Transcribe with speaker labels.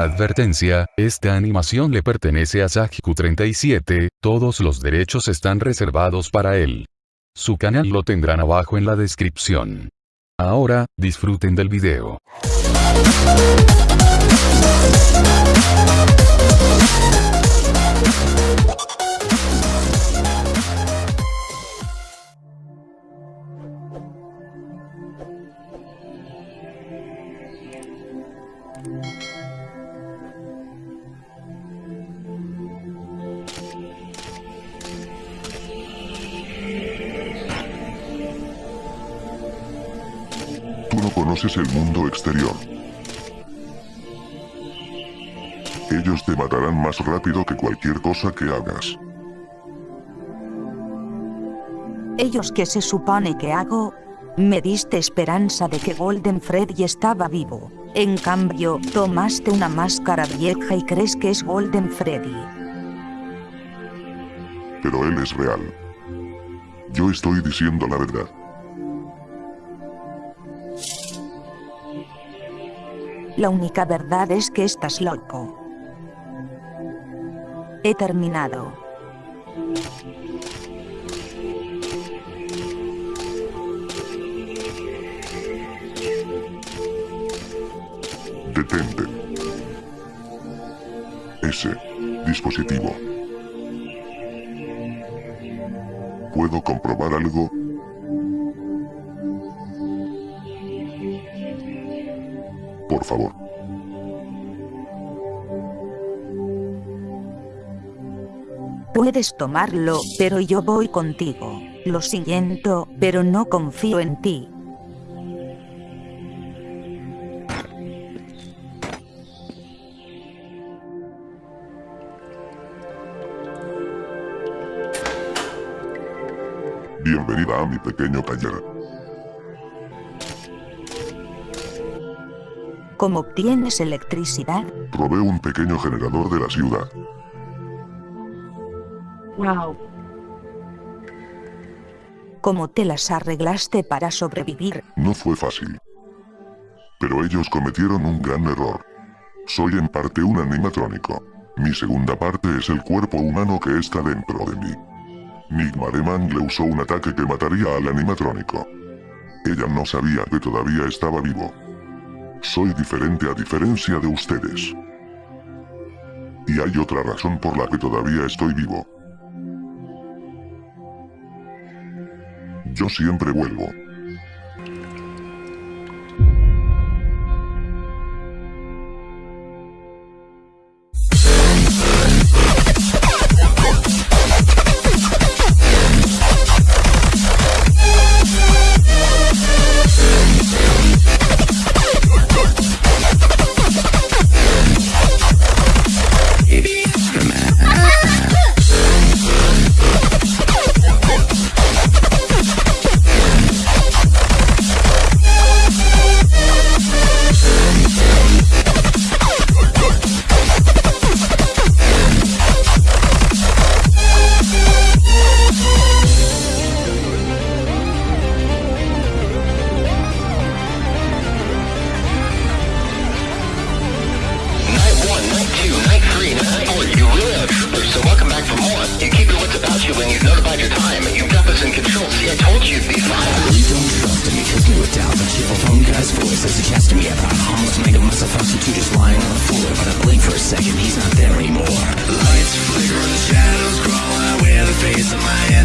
Speaker 1: Advertencia, esta animación le pertenece a Sajiku37, todos los derechos están reservados para él. Su canal lo tendrán abajo en la descripción. Ahora, disfruten del video.
Speaker 2: Tú no conoces el mundo exterior. Ellos te matarán más rápido que cualquier cosa que hagas.
Speaker 3: Ellos que se supone que hago, me diste esperanza de que Golden Freddy estaba vivo. En cambio, tomaste una máscara vieja y crees que es Golden Freddy.
Speaker 2: Pero él es real. Yo estoy diciendo la verdad.
Speaker 3: La única verdad es que estás loco. He terminado.
Speaker 2: Detente. Ese dispositivo. ¿Puedo comprobar algo? Por favor.
Speaker 3: Puedes tomarlo, pero yo voy contigo. Lo siento, pero no confío en ti.
Speaker 2: Bienvenida a mi pequeño taller.
Speaker 3: ¿Cómo obtienes electricidad?
Speaker 2: Probé un pequeño generador de la ciudad.
Speaker 3: Wow. ¿Cómo te las arreglaste para sobrevivir?
Speaker 2: No fue fácil. Pero ellos cometieron un gran error. Soy en parte un animatrónico. Mi segunda parte es el cuerpo humano que está dentro de mí. Nigmareman le usó un ataque que mataría al animatrónico. Ella no sabía que todavía estaba vivo. Soy diferente a diferencia de ustedes. Y hay otra razón por la que todavía estoy vivo. Yo siempre vuelvo.
Speaker 4: I told you you'd
Speaker 5: really don't trust him because knew it down. But cheerful phone guy's voice as he chats to me about just lying on the floor. But I blink for a second, he's not there anymore. Lights flicker and the shadows crawl out where the face of my